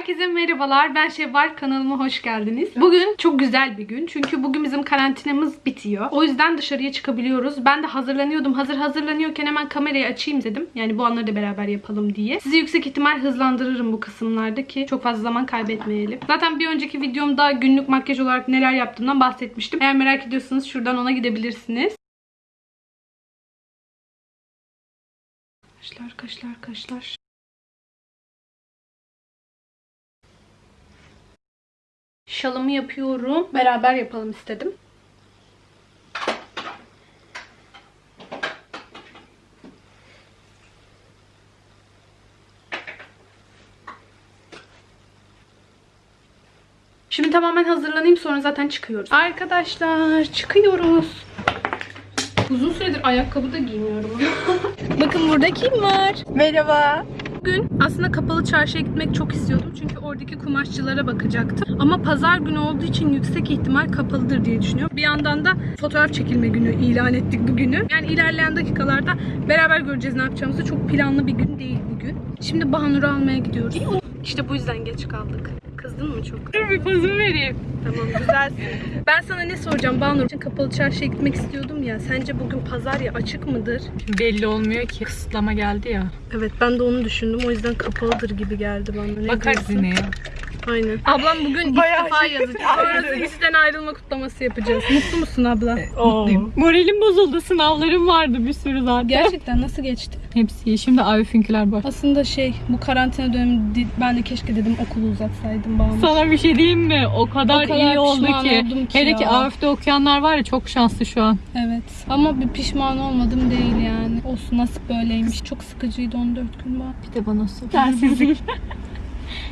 Herkese merhabalar. Ben Şevval. Kanalıma hoş geldiniz. Bugün çok güzel bir gün. Çünkü bugün bizim karantinamız bitiyor. O yüzden dışarıya çıkabiliyoruz. Ben de hazırlanıyordum. Hazır hazırlanıyorken hemen kamerayı açayım dedim. Yani bu anları da beraber yapalım diye. Sizi yüksek ihtimal hızlandırırım bu kısımlarda ki çok fazla zaman kaybetmeyelim. Zaten bir önceki videomda günlük makyaj olarak neler yaptığımdan bahsetmiştim. Eğer merak ediyorsanız şuradan ona gidebilirsiniz. Kaşlar kaşlar kaşlar. Şalımı yapıyorum. Beraber yapalım istedim. Şimdi tamamen hazırlanayım sonra zaten çıkıyoruz. Arkadaşlar çıkıyoruz. Uzun süredir ayakkabı da giymiyorum. Bakın burada kim var? Merhaba. Bugün aslında kapalı çarşıya gitmek çok istiyordum. Çünkü oradaki kumaşçılara bakacaktım. Ama pazar günü olduğu için yüksek ihtimal kapalıdır diye düşünüyorum. Bir yandan da fotoğraf çekilme günü ilan ettik bugünü. Yani ilerleyen dakikalarda beraber göreceğiz ne yapacağımızı. Çok planlı bir gün değil bugün. Şimdi Bahanur'u almaya gidiyoruz. İşte bu yüzden geç kaldık. Kızdın mı çok? Dur bir pozumu vereyim. Tamam güzelsin. Ben sana ne soracağım Bahanur? için Kapalı çarşıya gitmek istiyordum ya. Sence bugün pazar ya açık mıdır? Belli olmuyor ki. Kısıtlama geldi ya. Evet ben de onu düşündüm. O yüzden kapalıdır gibi geldi bana. Ne Bakarız yine ya. Aynen. Ablam bugün Bayağı istifa yazacak. Sonrası işten ayrılma kutlaması yapacağız. Mutlu musun abla? Mutluyum. Moralim bozuldu. Sınavlarım vardı bir sürü zaten. Gerçekten nasıl geçti? Hepsi iyi. Şimdi Arif'inkiler var. Aslında şey bu karantina dönemi ben de keşke dedim okulu uzatsaydım bağımlı. Sana bir şey diyeyim mi? O kadar, O kadar iyi oldu ki. ki Hele ki. Arif'te okuyanlar var ya çok şanslı şu an. Evet. Ama bir pişman olmadım değil yani. Olsun nasip böyleymiş. Çok sıkıcıydı 14 gün bana. Bir de bana sor. Sensizlik.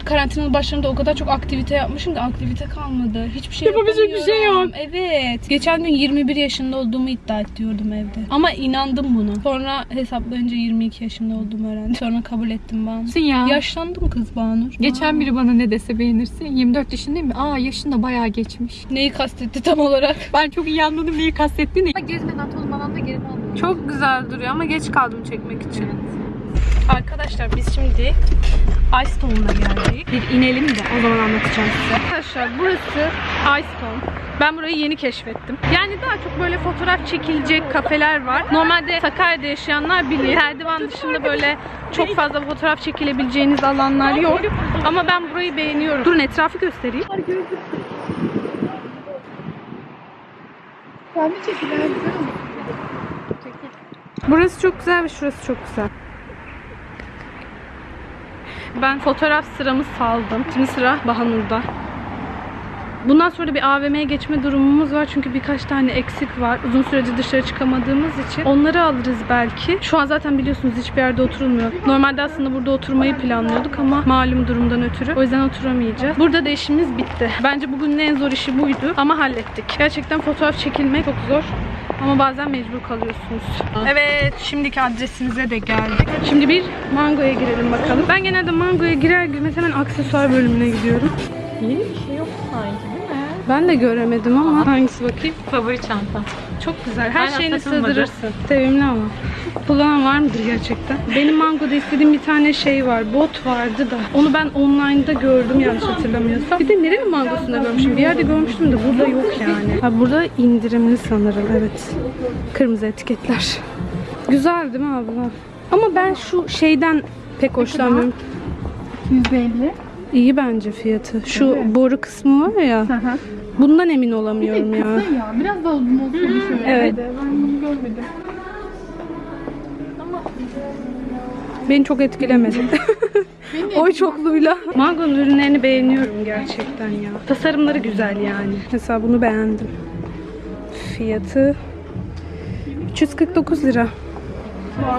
Karantinanın başlarında o kadar çok aktivite yapmışım ki aktivite kalmadı. Hiçbir şey Yapabilecek bir şey yapamıyorum. Evet. Geçen gün 21 yaşında olduğumu iddia ediyordum evde. Ama inandım buna. Sonra hesaplayınca 22 yaşında olduğumu öğrendim. Sonra kabul ettim Banu. ya. Yaşlandım kız Banur. Geçen biri bana ne dese beğenirsin. 24 yaşındayım mi? Aa yaşında bayağı geçmiş. Neyi kastetti tam olarak? Ben çok iyi anladım neyi kastettiğini. Gezmeden tozmadan da geri aldım. Çok güzel duruyor ama geç kaldım çekmek için. Arkadaşlar biz şimdi Icestone'a geldik. Bir inelim de o zaman anlatacağım size. Arkadaşlar burası Icestone. Ben burayı yeni keşfettim. Yani daha çok böyle fotoğraf çekilecek kafeler var. Normalde Sakarya'da yaşayanlar bilir. Erdivan dışında böyle çok fazla fotoğraf çekilebileceğiniz alanlar yok. Ama ben burayı beğeniyorum. Durun etrafı göstereyim. Burası çok güzel ve şurası çok güzel. Ben fotoğraf sıramı saldım. Şimdi sıra Bahanur'da. Bundan sonra bir AVM'ye geçme durumumuz var çünkü birkaç tane eksik var. Uzun süredir dışarı çıkamadığımız için. Onları alırız belki. Şu an zaten biliyorsunuz hiçbir yerde oturulmuyor. Normalde aslında burada oturmayı planlıyorduk ama malum durumdan ötürü. O yüzden oturamayacağız. Burada da işimiz bitti. Bence bugünün en zor işi buydu ama hallettik. Gerçekten fotoğraf çekilmek çok zor. Ama bazen mecbur kalıyorsunuz. Evet, şimdiki adresimize de geldik. Şimdi bir mangoya girelim bakalım. Ben genelde mangoya girer girmez hemen aksesuar bölümüne gidiyorum. Yeni bir şey yok sanki? Ben de göremedim ama hangisi bakayım? Favori çanta. Çok güzel. Her Aynen, şeyini sığdırırsın. Sevimli ama. Kullanan var mıdır gerçekten? Benim mangoda istediğim bir tane şey var. Bot vardı da. Onu ben online'da gördüm yanlış hatırlamıyorsam. Bir de nerenin mangosunda görmüşüm? Bir yerde görmüştüm de burada yok yani. Ha burada indirimli sanırım. Evet. Kırmızı etiketler. Güzel değil mi abla? Ama ben şu şeyden pek hoşlanmıyorum. 150. İyi bence fiyatı. Şu boru kısmı var ya. Bundan emin olamıyorum ya. ya biraz daha uzun olsun düşünüyorum. Evet. Ben bunu görmedim. Beni çok etkilemedi. Oy çokluyla. Mango'nun ürünlerini beğeniyorum gerçekten ya. Tasarımları güzel yani. Mesela bunu beğendim. Fiyatı 349 lira.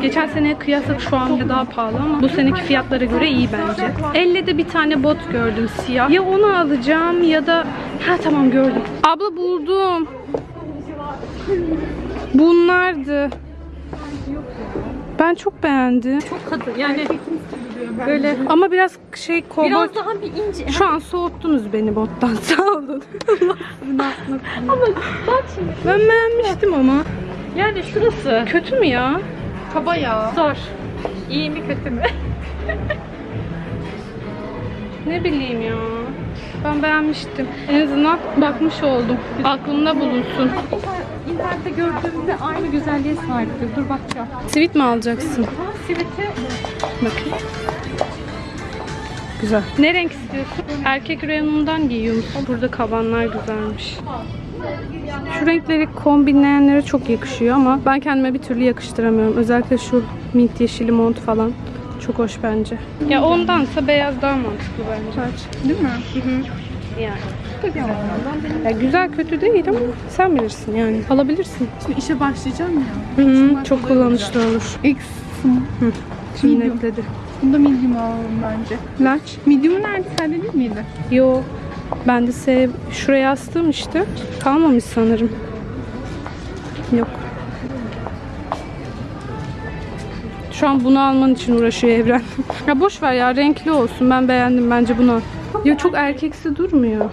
Geçen seneye kıyasla şu an daha pahalı ama bu seneki fiyatlara göre iyi bence. Elle de bir tane bot gördüm siyah. Ya onu alacağım ya da... Ha tamam gördüm. Abla buldum. Bunlardı. Ben çok beğendim. Çok katı yani böyle Ama biraz şey kovboy... biraz daha bir ince. Şu an soğuttunuz beni bottan. Sağ olun. Ama bak şimdi ben beğenmiştim ama. yani şurası Kötü mü ya? kaba ya. Zor. İyi mi kötü mü? Ne bileyim ya. Ben beğenmiştim. En azından bakmış oldum. Aklımda bulunsun. İnternette gördüğümde aynı güzelliğe sahipti. Dur bakacağım. Sivit mi alacaksın? Ha, siviti Bakayım. Güzel. Ne renk istiyorsun? Erkek reyonundan giyiyor musun? Burada kabanlar güzelmiş. Şu renkleri kombinleyenlere çok yakışıyor ama ben kendime bir türlü yakıştıramıyorum. Özellikle şu mint yeşili mont falan. Çok hoş bence. Ya ondansa beyaz daha mantıklı bence. değil mi? Hı hı. Yani. Ya güzel kötü değil ama sen bilirsin yani. Alabilirsin. Şimdi işe başlayacağım ya. Hı hı. Çok kullanışlı olur. X. Şimdi Medium. netledi. Bunda medium alalım bence. Large. Medium nerede? Sende değil miydi? Yo. Ben de sev şuraya astım işte. Kalmamış sanırım. Yok. Şu an bunu alman için uğraşıyor Evren. ya boş ver ya renkli olsun. Ben beğendim bence bunu. Ya çok erkeksi durmuyor.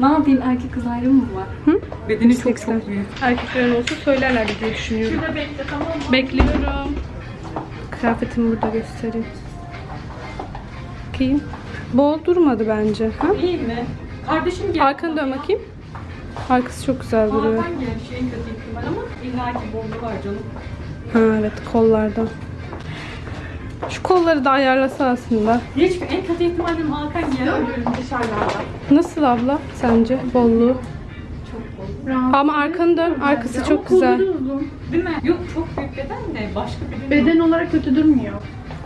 Ne yapayım? Erkek kız ayrımı mı var? Hı? Bedeni çok 80. çok büyük. Erkeklerin olsa söylerler diye düşünüyorum. Şurada bekle tamam mı? Bekliyorum. Kıyafetimi burada göstereyim. Bakayım. Bol durmadı bence. Ha? İyi mi? Kardeşim gel. Arkanı dön bakayım. Arkası çok güzel duruyor. Hakan gel. Şeyin kötü ihtimal ama illaki bomba var canım. Ha evet kollarda. Şu kolları da ayarlasa aslında. Hiç en kötü ihtimalim Hakan dışarılarda. Nasıl abla sence bolluğu? Rahat. Ama arkanı dön. Arkası çok güzel. Değil mi? Yok çok büyük beden de başka bir Beden olarak kötü durmuyor.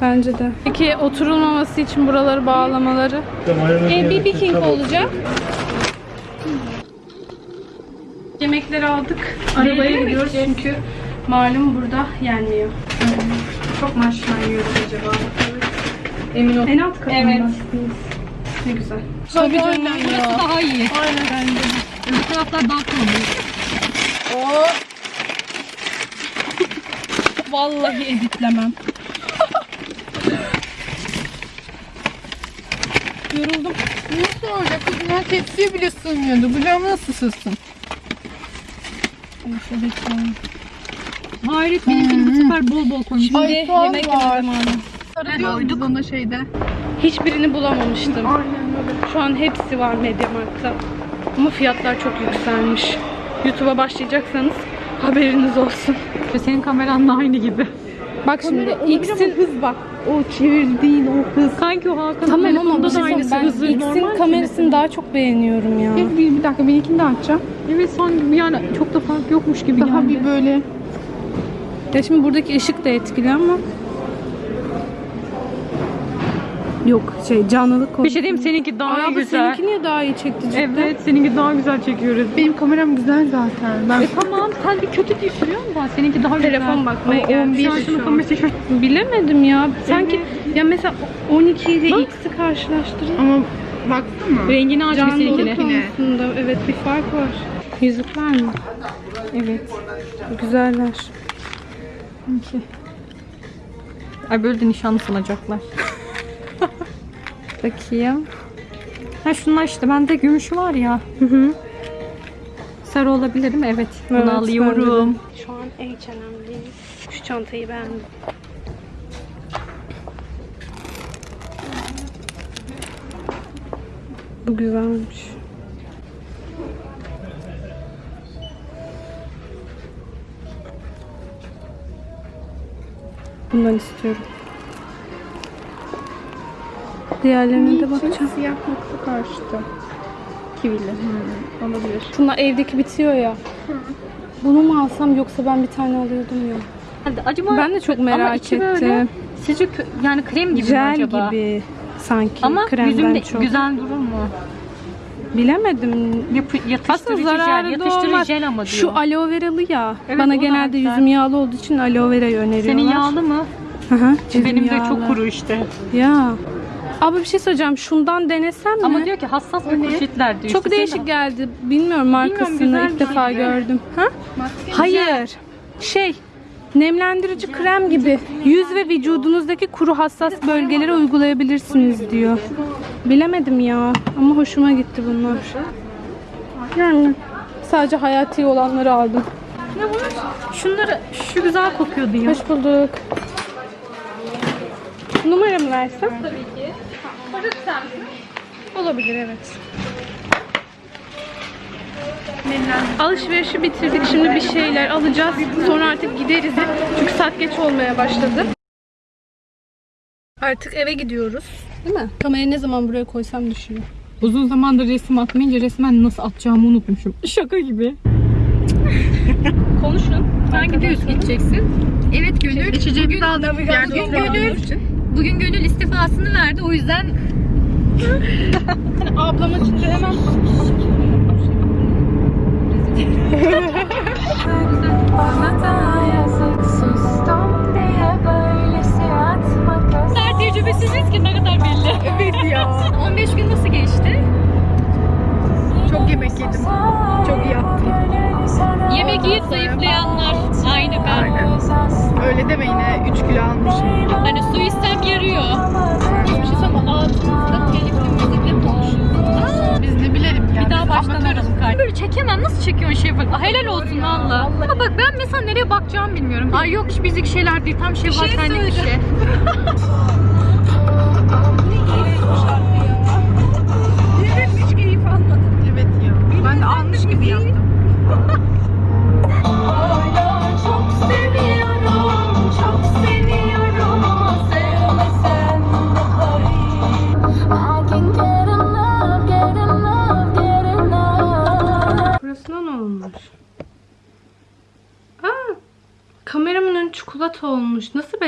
Bence de. Peki oturulmaması için buraları bağlamaları. E, bir King olacak. Yemekleri aldık. Arabaya gidiyoruz çünkü malum burada yenmiyor. Çok mu aşağı yiyoruz acaba? Emin ol. En alt katında. Evet. Ne güzel. Tabii canım Burası daha iyi. Aynen bence. Öbür taraflar daha kalabalık. Vallahi editlemem. Yoruldum. Nasıl olacak kızım? Ya tepsiye bile sığmıyordu. Bu cam nasıl sığsın? Hayret benimkini bu sefer bol bol koymuş. Ay, soğan yemek var. yeme zamanı. Arıyorduk biz ona şeyde. Hiçbirini bulamamıştım. Aynen öyle. Şu an hepsi var Mediamarkt'ta. Ama fiyatlar çok yükselmiş. YouTube'a başlayacaksanız haberiniz olsun. Senin kameranla aynı gibi. Bak şimdi X'in hız bak. O çevirdiğin o hız. Kanki o Hakan Tamam ama bir şey aynısı ben hızı X'in kamerasını daha çok beğeniyorum ya. Bir, bir, bir dakika benimkini de açacağım. Evet sanki yani çok da fark yokmuş gibi Daha geldi. bir böyle Ya şimdi buradaki ışık da etkili ama Yok şey canlılık Bir şey diyeyim seninki daha Ay güzel. seninki niye daha iyi çekti cidden? Evet seninki daha güzel çekiyoruz. benim kameram güzel zaten. Ben E tamam sen bir kötü düşürüyor musun? Seninki daha güzel. Telefon bakmaya Ama gelmiş. 11 Şansını şu an. kamerası şu. Bilemedim ya. Sanki ya mesela 12 ile X'i karşılaştırın. ama baksana. Rengini aç bir Canlılık konusunda evet bir fark var. Yüzükler mi? Evet. Güzeller. Sanki. Ay böyle de nişanlı sanacaklar. Bakayım. Ha şunlar işte bende gümüş var ya. Hı hı. Sarı olabilir mi? Evet. Bunu Evet, alıyorum. Şu an H&M'deyiz. Şu çantayı beğendim. Bu güzelmiş. Bundan istiyorum. Diğerlerine de bakacağım. Siyah nokta karşıtı. Kivili. Hmm, olabilir. Şunlar evdeki bitiyor ya. Bunu mu alsam yoksa ben bir tane alıyordum ya. Hadi acaba Ben de çok ama merak içi ettim. Böyle, sizce kö- yani krem gibi mi Jel acaba? gibi sanki Ama kremden yüzümde çok. güzel durur mu? Bilemedim. Yapı, Aslında yatıştırıcı zararı jel, da yatıştırıcı olmaz. jel ama diyor. Şu aloe veralı ya. Evet, Bana o da genelde güzel. yüzüm yağlı olduğu için aloe verayı öneriyorlar. Senin yağlı mı? Hı hı, yüzüm Benim de yağlı. çok kuru işte. Ya. Abi bir şey söyleyeceğim. Şundan denesem mi? Ama diyor ki hassas ve poşetler diyor. çok işte. değişik geldi. Bilmiyorum markasını güzel ilk bir defa şey. gördüm. Ha? Hayır. Şey nemlendirici krem gibi yüz ve vücudunuzdaki kuru hassas bölgelere uygulayabilirsiniz diyor. Bilemedim ya ama hoşuma gitti bunlar. Yani sadece hayati olanları aldım. Ne bu? Şunları, şu güzel kokuyordu ya. Hoş bulduk. Numaramı versem? Tabii ki. Olabilir evet. Alışverişi bitirdik. Şimdi bir şeyler alacağız. Sonra artık gideriz. Çünkü saat geç olmaya başladı. Artık eve gidiyoruz. Değil mi? Kamerayı ne zaman buraya koysam düşüyor. Uzun zamandır resim atmayınca resmen nasıl atacağımı unutmuşum. Şaka gibi. Konuşun. Sen gidiyorsun gideceksin. Evet Gönül. İçeceğimizi aldık. Bugün Gönül, bugün Gönül istifasını verdi. O yüzden Ablam açınca hemen Böyle çekemem. Nasıl çekiyorsun şey bak. Ah, Helal olsun valla. Ama bak ben mesela nereye bakacağımı bilmiyorum. Ay yok hiç bizlik şeyler değil. Tam şey var senlik bir şey. Hiç keyif almadım. Evet ya. Ben de almış gibi yaptım.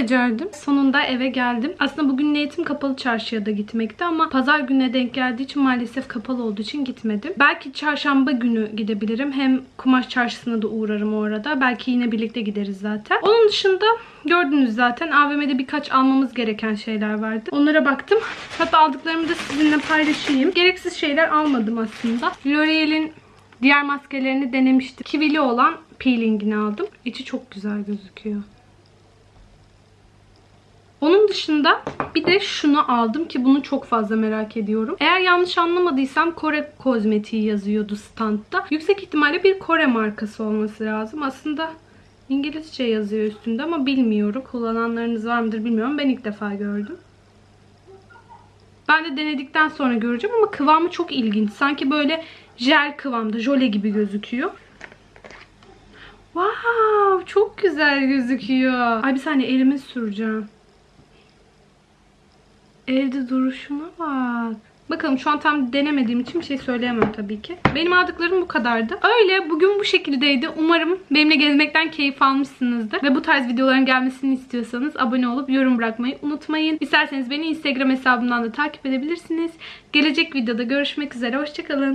becerdim? Sonunda eve geldim. Aslında bugün niyetim kapalı çarşıya da gitmekti ama pazar gününe denk geldiği için maalesef kapalı olduğu için gitmedim. Belki çarşamba günü gidebilirim. Hem kumaş çarşısına da uğrarım o arada. Belki yine birlikte gideriz zaten. Onun dışında gördünüz zaten AVM'de birkaç almamız gereken şeyler vardı. Onlara baktım. Hatta aldıklarımı da sizinle paylaşayım. Gereksiz şeyler almadım aslında. L'Oreal'in Diğer maskelerini denemiştim. Kivili olan peelingini aldım. İçi çok güzel gözüküyor. Onun dışında bir de şunu aldım ki bunu çok fazla merak ediyorum. Eğer yanlış anlamadıysam Kore kozmetiği yazıyordu standta. Yüksek ihtimalle bir Kore markası olması lazım. Aslında İngilizce yazıyor üstünde ama bilmiyorum. Kullananlarınız var mıdır bilmiyorum. Ben ilk defa gördüm. Ben de denedikten sonra göreceğim ama kıvamı çok ilginç. Sanki böyle jel kıvamda, jöle gibi gözüküyor. Wow, çok güzel gözüküyor. Ay bir saniye elime süreceğim. Elde duruşuna bak. Bakalım şu an tam denemediğim için bir şey söyleyemem tabii ki. Benim aldıklarım bu kadardı. Öyle bugün bu şekildeydi. Umarım benimle gezmekten keyif almışsınızdır. Ve bu tarz videoların gelmesini istiyorsanız abone olup yorum bırakmayı unutmayın. İsterseniz beni Instagram hesabımdan da takip edebilirsiniz. Gelecek videoda görüşmek üzere. Hoşçakalın.